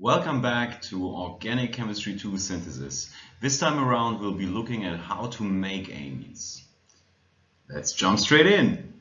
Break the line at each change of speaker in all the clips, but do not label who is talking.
Welcome back to Organic Chemistry 2 Synthesis. This time around we'll be looking at how to make amines. Let's jump straight in.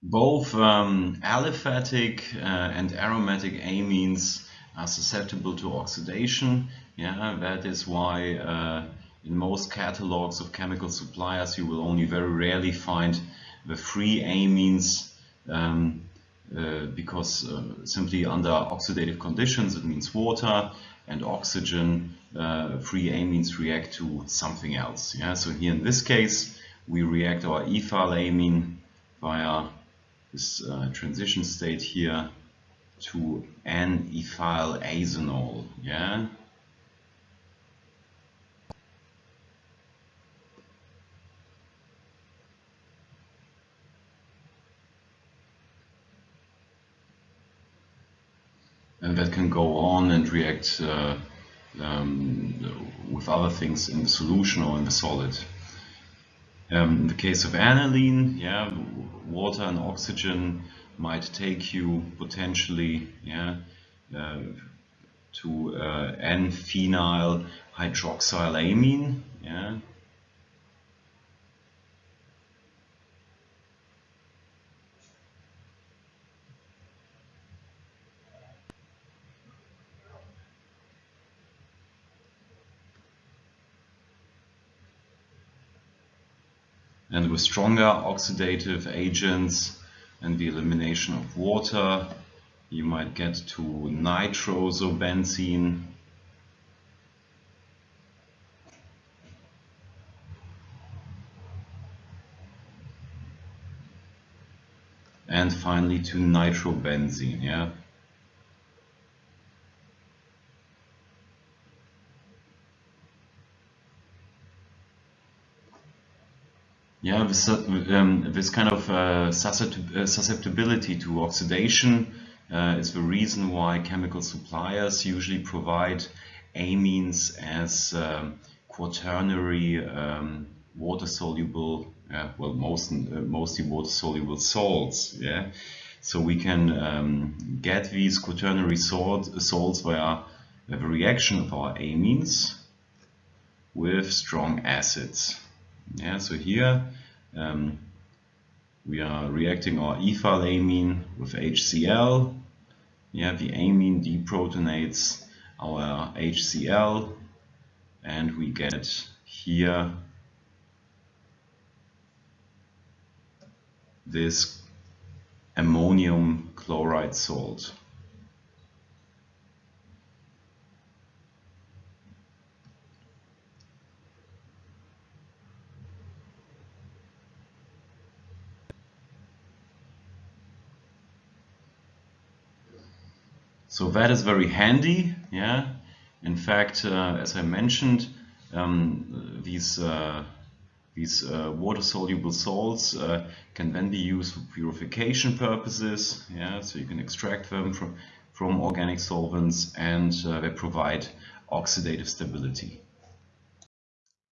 Both um, aliphatic uh, and aromatic amines are susceptible to oxidation. Yeah, that is why uh, in most catalogs of chemical suppliers you will only very rarely find the free amines um, uh, because uh, simply under oxidative conditions, it means water and oxygen, uh, free amines react to something else. Yeah? So here in this case, we react our ethyl amine via this uh, transition state here to N-ethyl azanol. Yeah? and that can go on and react uh, um, with other things in the solution or in the solid. Um, in the case of aniline, yeah, water and oxygen might take you potentially yeah, uh, to uh, N-phenyl hydroxylamine. Yeah, and with stronger oxidative agents and the elimination of water you might get to nitrosobenzene and finally to nitrobenzene yeah This, um, this kind of uh, susceptibility to oxidation uh, is the reason why chemical suppliers usually provide amines as um, quaternary um, water-soluble, uh, well, most, uh, mostly water-soluble salts. Yeah, so we can um, get these quaternary salt, salts via the reaction of our amines with strong acids. Yeah, so here um, we are reacting our ethylamine with HCl. Yeah, the amine deprotonates our HCl and we get here this ammonium chloride salt. So that is very handy. Yeah. In fact, uh, as I mentioned, um, these uh, these uh, water-soluble salts uh, can then be used for purification purposes. Yeah. So you can extract them from from organic solvents, and uh, they provide oxidative stability.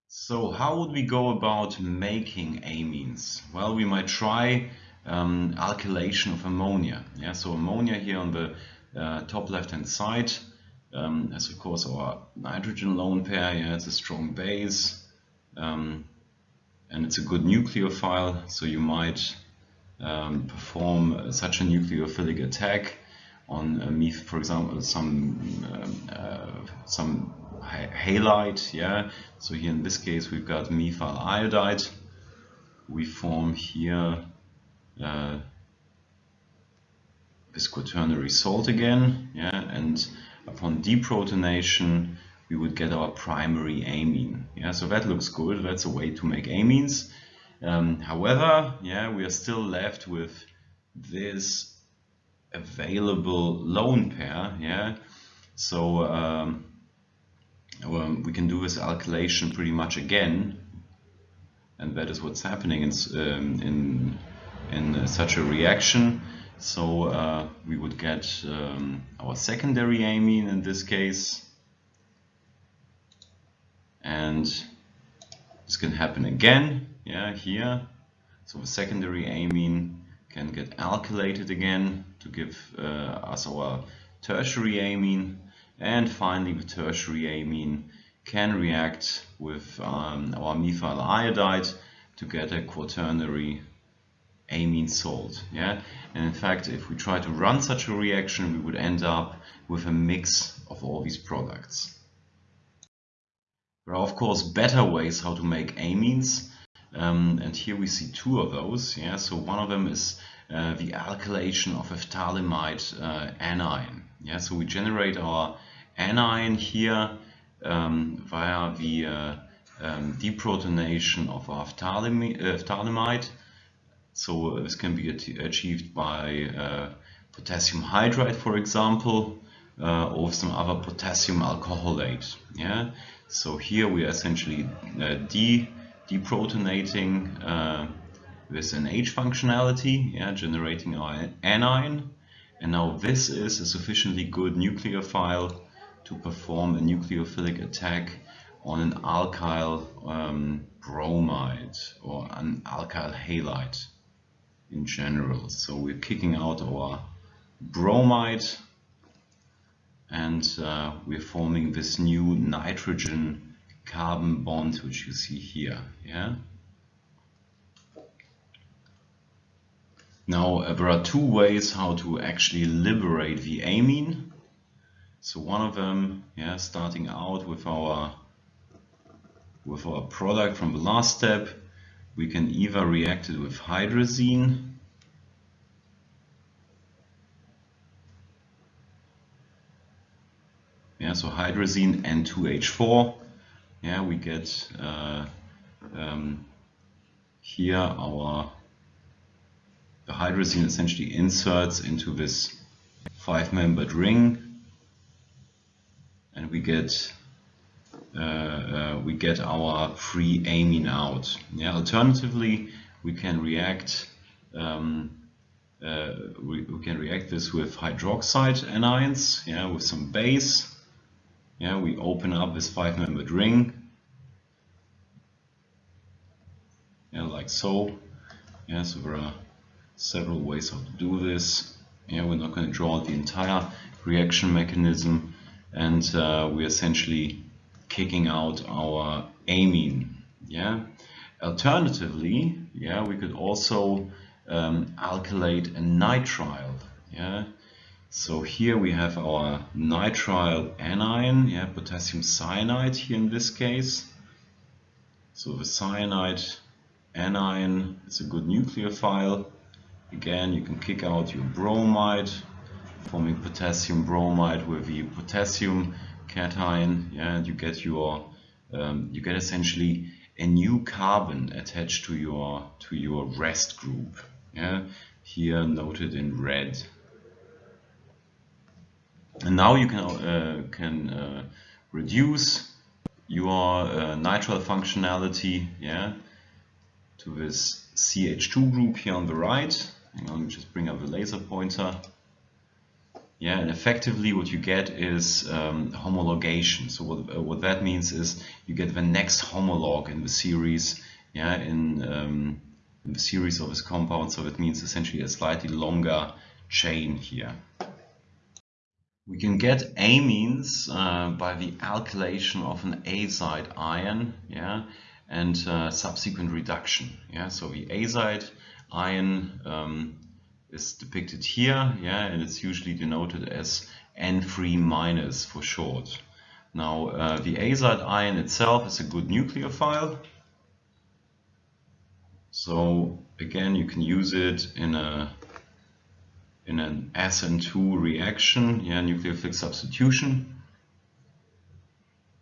So how would we go about making amines? Well, we might try um, alkylation of ammonia. Yeah, so ammonia here on the top left hand side um, as of course our nitrogen lone pair, yeah, it's a strong base um, and it's a good nucleophile so you might um, perform such a nucleophilic attack on uh, for example some um, uh, some halide yeah? So here in this case we've got methyl iodide. We form here uh, this quaternary salt again, yeah, and upon deprotonation we would get our primary amine. Yeah, so that looks good. That's a way to make amines. Um, however, yeah, we are still left with this available lone pair. Yeah, so um, well, we can do this alkylation pretty much again, and that is what's happening in um, in in such a reaction. So uh, we would get um, our secondary amine in this case. And this can happen again, yeah, here. So the secondary amine can get alkylated again to give uh, us our tertiary amine and finally the tertiary amine can react with um, our methyl iodide to get a quaternary amine salt. Yeah, and in fact, if we try to run such a reaction, we would end up with a mix of all these products. There are of course better ways how to make amines, um, and here we see two of those. Yeah, so one of them is uh, the alkylation of phthalimide uh, anion. Yeah, so we generate our anion here um, via the uh, um, deprotonation of our. So this can be achieved by uh, potassium hydride, for example, uh, or some other potassium alcoholate. Yeah. So here we are essentially uh, de deprotonating uh, with an H functionality, yeah, generating our anion. And now this is a sufficiently good nucleophile to perform a nucleophilic attack on an alkyl um, bromide or an alkyl halide in general. So we're kicking out our bromide and uh, we're forming this new nitrogen carbon bond which you see here. Yeah. Now uh, there are two ways how to actually liberate the amine. So one of them, yeah, starting out with our with our product from the last step, we can either react it with hydrazine yeah so hydrazine N2H4 yeah we get uh, um, here our the hydrazine essentially inserts into this five-membered ring and we get we get our free amine out. Yeah. Alternatively, we can react um, uh, we, we, can react this with hydroxide anions, yeah, with some base. Yeah, we open up this five-membered ring, yeah, like so. Yeah, so there are several ways how to do this. Yeah, we're not going to draw the entire reaction mechanism, and uh, we essentially kicking out our amine. Yeah. Alternatively, yeah, we could also um, alkylate a nitrile. Yeah. So here we have our nitrile anion, yeah, potassium cyanide here in this case. So the cyanide anion is a good nucleophile. Again, you can kick out your bromide, forming potassium bromide with the potassium cation, yeah, and you get your um, you get essentially a new carbon attached to your to your rest group. Yeah, here noted in red. And now you can uh, can uh, reduce your uh, nitrile functionality, yeah, to this CH2 group here on the right. Hang on, let me just bring up the laser pointer. Yeah, and effectively what you get is um, homologation. So what, uh, what that means is you get the next homolog in the series, yeah, in, um, in the series of this compound. So it means essentially a slightly longer chain here. We can get amines uh, by the alkylation of an azide ion, yeah, and uh, subsequent reduction. Yeah, so the azide ion um, is depicted here, yeah, and it's usually denoted as N3 minus for short. Now, uh, the azide ion itself is a good nucleophile. So again, you can use it in a in an SN2 reaction, yeah, nucleophilic substitution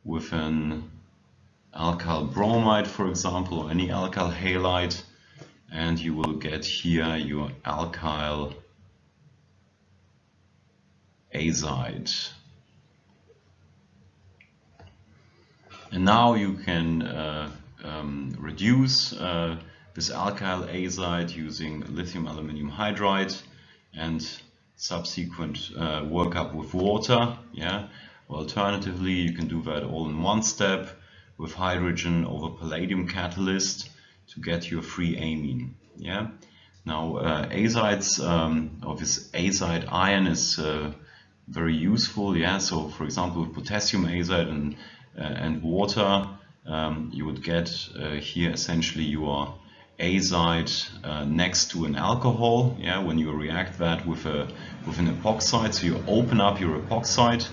with an alkyl bromide, for example, or any alkyl halide and you will get here your alkyl azide. And now you can uh, um, reduce uh, this alkyl azide using lithium aluminium hydride and subsequent uh, workup with water. Yeah. Alternatively, you can do that all in one step with hydrogen over palladium catalyst to get your free amine. Yeah. Now uh, azides um, of this azide ion is uh, very useful. Yeah, so for example, with potassium azide and uh, and water, um, you would get uh, here essentially your azide uh, next to an alcohol. Yeah, when you react that with a with an epoxide, so you open up your epoxide,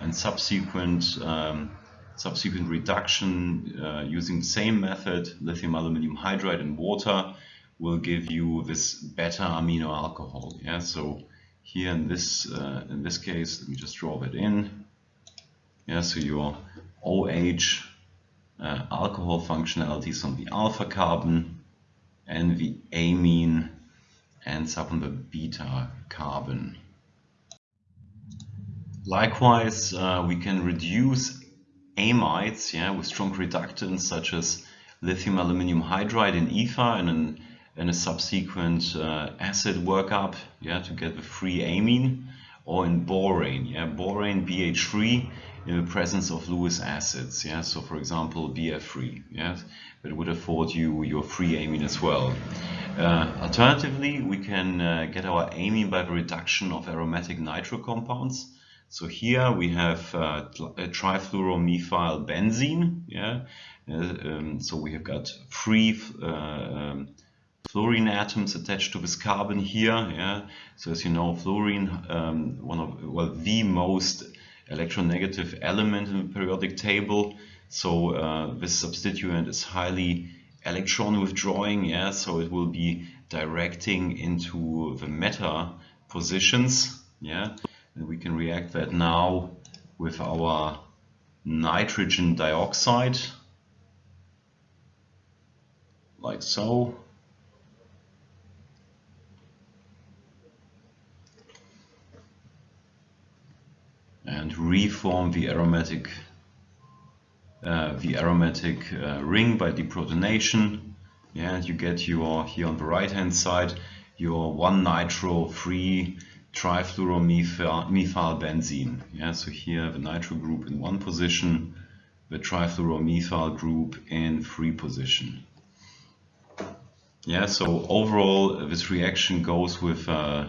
and subsequent um, subsequent reduction uh, using the same method, lithium aluminum hydride and water, will give you this beta amino alcohol. Yeah, so here in this uh, in this case, let me just draw that in. Yeah, so your OH uh, alcohol functionalities on the alpha carbon and the amine ends up on the beta carbon. Likewise, uh, we can reduce amides yeah, with strong reductants such as lithium aluminum hydride in ether and an and a subsequent uh, acid workup yeah, to get the free amine or in borane, yeah, borane BH3 in the presence of Lewis acids, yeah, so for example BF3, yeah, that would afford you your free amine as well. Uh, alternatively, we can uh, get our amine by the reduction of aromatic nitro compounds. So here we have uh, trifluoromethyl benzene, yeah, uh, um, so we have got three uh, um, fluorine atoms attached to this carbon here. Yeah. So as you know, fluorine, um, one of well the most electronegative element in the periodic table. So uh, this substituent is highly electron withdrawing. Yeah. So it will be directing into the meta positions. Yeah. And we can react that now with our nitrogen dioxide like so and reform the aromatic uh, the aromatic uh, ring by deprotonation. And you get your here on the right hand side your one nitro free trifluoromethyl methyl benzene. Yeah, so here the nitro group in one position, the trifluoromethyl group in three position. Yeah, so overall this reaction goes with uh,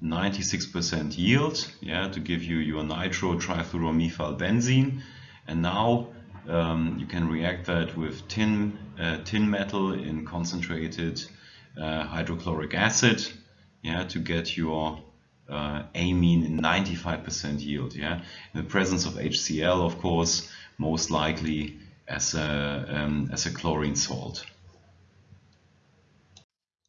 96% yield yeah, to give you your nitro trifluoromethyl benzene. And now um, you can react that with tin, uh, tin metal in concentrated uh, hydrochloric acid yeah, to get your uh, amine in 95% yield. Yeah? In the presence of HCl, of course, most likely as a, um, as a chlorine salt.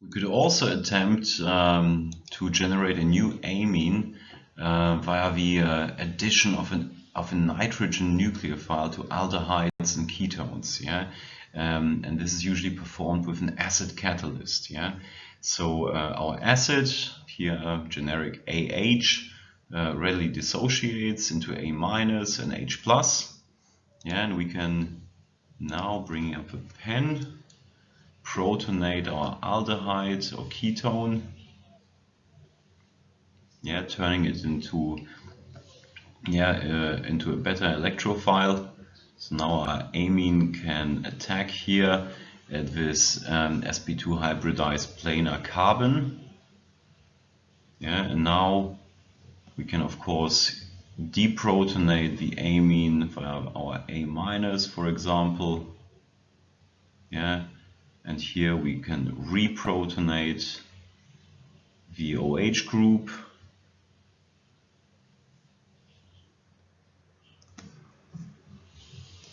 We could also attempt um, to generate a new amine uh, via the uh, addition of, an, of a nitrogen nucleophile to aldehydes and ketones. Yeah, um, and this is usually performed with an acid catalyst. Yeah, so uh, our acid here, generic AH, uh, readily dissociates into A minus and H plus. Yeah, and we can now bring up a pen protonate our aldehyde or ketone. Yeah turning it into yeah uh, into a better electrophile. So now our amine can attack here at this um, sp2 hybridized planar carbon. Yeah and now we can of course deprotonate the amine via our A minus for example. Yeah and here we can reprotonate the OH group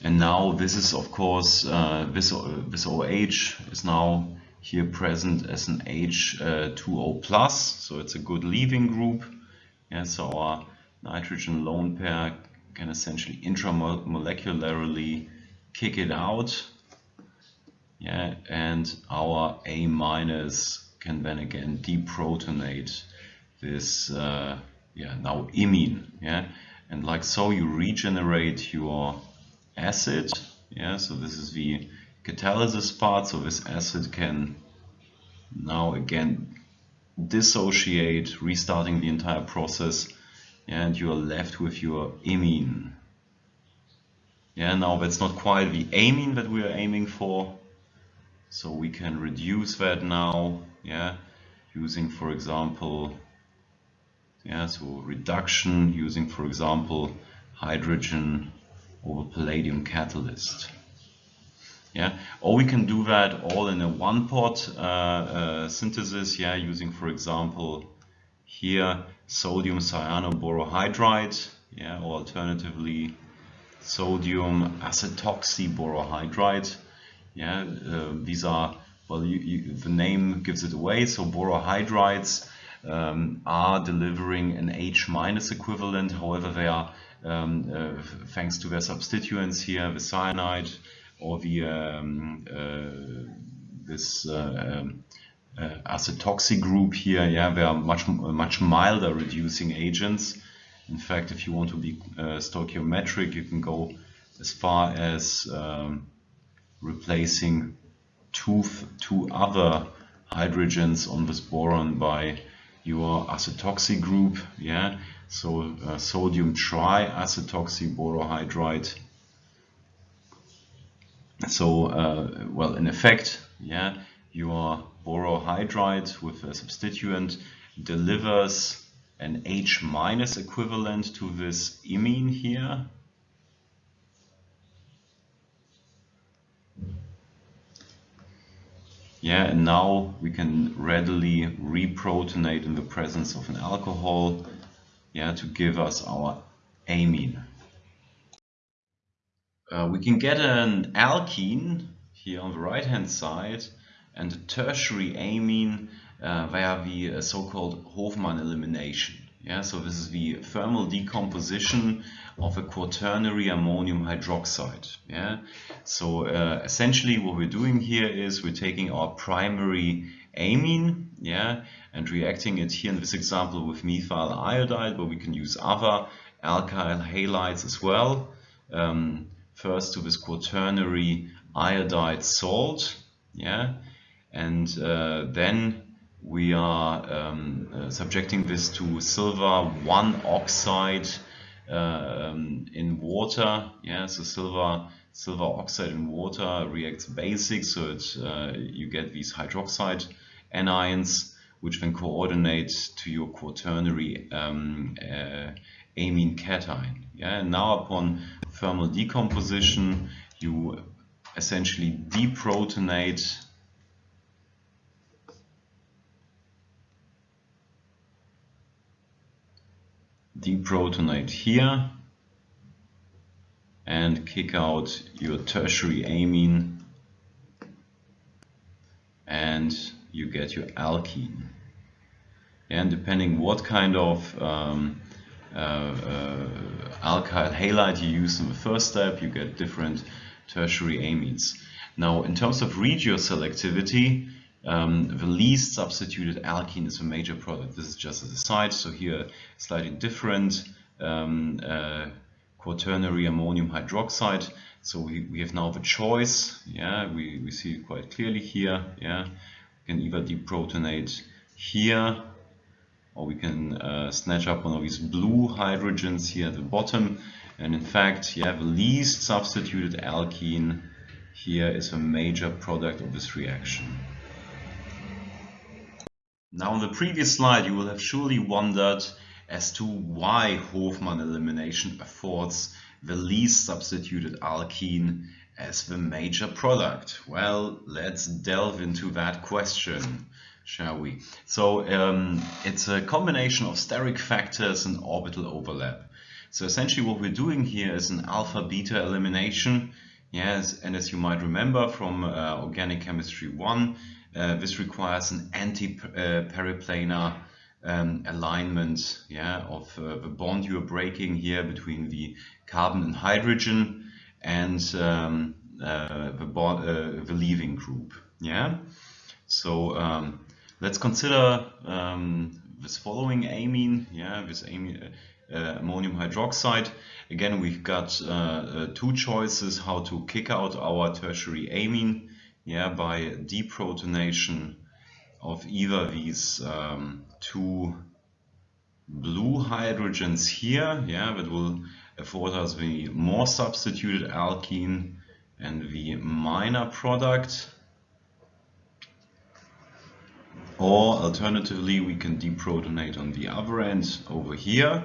and now this is of course uh, this, this OH is now here present as an H2O plus. So it's a good leaving group. Yeah, so our nitrogen lone pair can essentially intramolecularly kick it out. Yeah, and our A minus can then again deprotonate this uh, yeah now imine. Yeah and like so you regenerate your acid. Yeah so this is the catalysis part. So this acid can now again dissociate restarting the entire process and you are left with your imine yeah now that's not quite the amine that we are aiming for. So we can reduce that now, yeah, using, for example, Yeah, so reduction using, for example, hydrogen over palladium catalyst. Yeah, or we can do that all in a one-pot uh, uh, synthesis. Yeah, using, for example, here sodium cyanoborohydride. Yeah, or alternatively sodium acetoxyborohydride. Yeah, uh, these are well, you, you, the name gives it away. So borohydrides um, are delivering an H minus equivalent. However, they are um, uh, thanks to their substituents here, the cyanide or the um, uh, this uh, um, acetoxy group here. Yeah, they are much much milder reducing agents. In fact, if you want to be stoichiometric, you can go as far as um, replacing two, two other hydrogens on this boron by your acetoxy group. Yeah, so uh, sodium triacetoxy borohydride. So, uh, well, in effect, yeah, your borohydride with a substituent delivers an H minus equivalent to this imine here. Yeah, and now we can readily reprotonate in the presence of an alcohol yeah, to give us our amine. Uh, we can get an alkene here on the right hand side and a tertiary amine uh, via the uh, so-called Hofmann elimination. Yeah, so this is the thermal decomposition of a quaternary ammonium hydroxide. Yeah, so uh, essentially what we're doing here is we're taking our primary amine, yeah, and reacting it here in this example with methyl iodide, but we can use other alkyl halides as well. Um, first to this quaternary iodide salt, yeah, and uh, then we are um, uh, subjecting this to silver 1 oxide uh, um, in water. Yeah, so silver silver oxide in water reacts basic, so it, uh, you get these hydroxide anions, which then coordinate to your quaternary um, uh, amine cation. Yeah, and now upon thermal decomposition, you essentially deprotonate deprotonate here and kick out your tertiary amine and you get your alkene. And depending what kind of um, uh, uh, alkyl halide you use in the first step, you get different tertiary amines. Now, in terms of regioselectivity, um, the least substituted alkene is a major product. This is just as a side. So here, slightly different um, uh, quaternary ammonium hydroxide. So we, we have now the choice. Yeah, we, we see it quite clearly here. Yeah, we can either deprotonate here, or we can uh, snatch up one of these blue hydrogens here at the bottom. And in fact, yeah, the least substituted alkene here is a major product of this reaction. Now on the previous slide you will have surely wondered as to why Hofmann elimination affords the least substituted alkene as the major product. Well, let's delve into that question, shall we? So um, it's a combination of steric factors and orbital overlap. So essentially what we're doing here is an alpha-beta elimination. Yes, and as you might remember from uh, Organic Chemistry 1, uh, this requires an anti-periplanar um, alignment yeah, of uh, the bond you're breaking here between the carbon and hydrogen and um, uh, the, bond, uh, the leaving group. Yeah. So um, let's consider um, this following amine. Yeah, this amine, uh, ammonium hydroxide. Again, we've got two choices how to kick out our tertiary amine yeah, by deprotonation of either these um, two blue hydrogens here, yeah, that will afford us the more substituted alkene and the minor product. Or alternatively, we can deprotonate on the other end over here,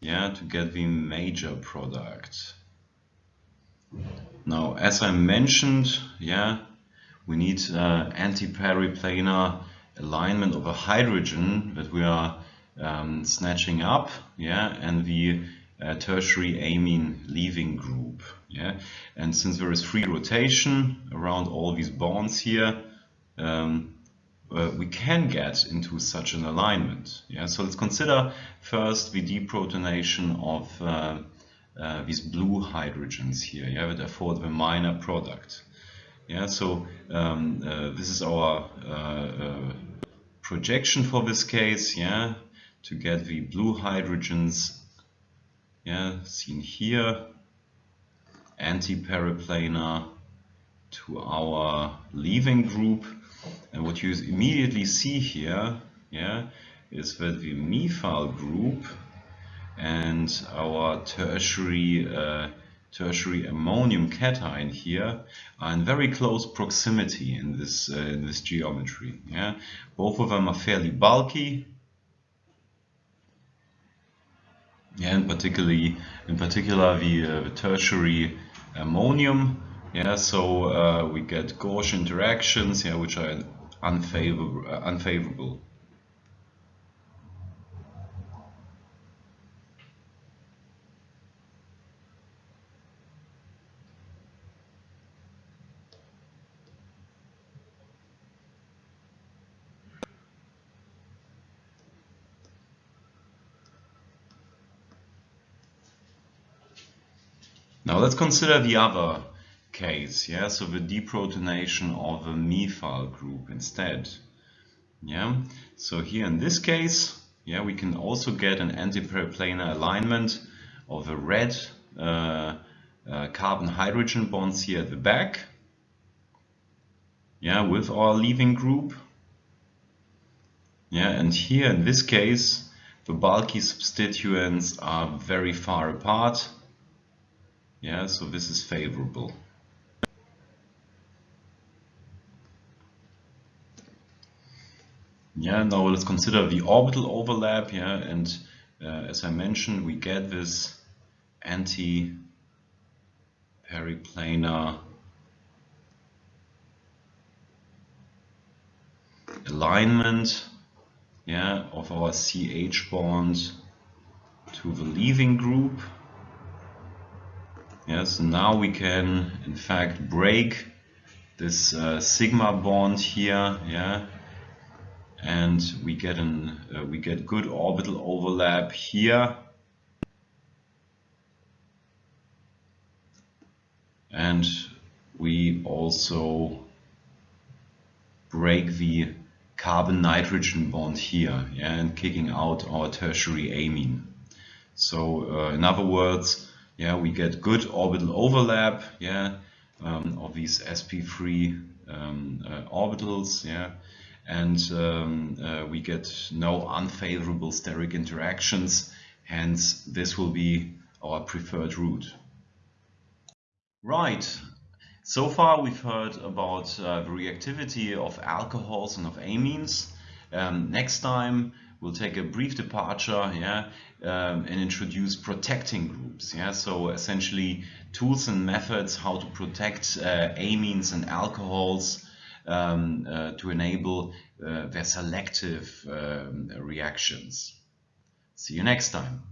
yeah, to get the major product. Now, as I mentioned, yeah, we need uh, anti-periplanar alignment of a hydrogen that we are um, snatching up, yeah, and the uh, tertiary amine leaving group, yeah. And since there is free rotation around all these bonds here, um, uh, we can get into such an alignment. Yeah, so let's consider first the deprotonation of uh, these blue hydrogens here, yeah, that afford the minor product. Yeah, so um, uh, this is our uh, uh, projection for this case, yeah, to get the blue hydrogens, yeah, seen here, anti-periplanar to our leaving group. And what you immediately see here, yeah, is that the methyl group and our tertiary uh, tertiary ammonium cation here are in very close proximity in this uh, in this geometry. Yeah, both of them are fairly bulky. Yeah, and particularly in particular the, uh, the tertiary ammonium. Yeah, so uh, we get gauche interactions, yeah, which are unfavorable. Uh, unfavorable. Now let's consider the other case, yeah, so the deprotonation of a methyl group instead. Yeah, so here in this case, yeah, we can also get an antiperiplanar alignment of the red uh, uh, carbon hydrogen bonds here at the back. Yeah, with our leaving group. Yeah, and here in this case, the bulky substituents are very far apart yeah, so this is favorable. Yeah, now let's consider the orbital overlap, yeah, and uh, as I mentioned, we get this anti-periplanar alignment, yeah, of our CH bond to the leaving group. Yes, now we can in fact break this uh, sigma bond here, yeah, and we get an uh, we get good orbital overlap here, and we also break the carbon nitrogen bond here, yeah, and kicking out our tertiary amine. So uh, in other words, yeah, we get good orbital overlap, yeah, um, of these sp3 um, uh, orbitals, yeah, and um, uh, we get no unfavorable steric interactions, hence this will be our preferred route. Right, so far we've heard about uh, the reactivity of alcohols and of amines. Um, next time we'll take a brief departure yeah, um, and introduce protecting groups. Yeah? So essentially tools and methods how to protect uh, amines and alcohols um, uh, to enable uh, their selective um, reactions. See you next time.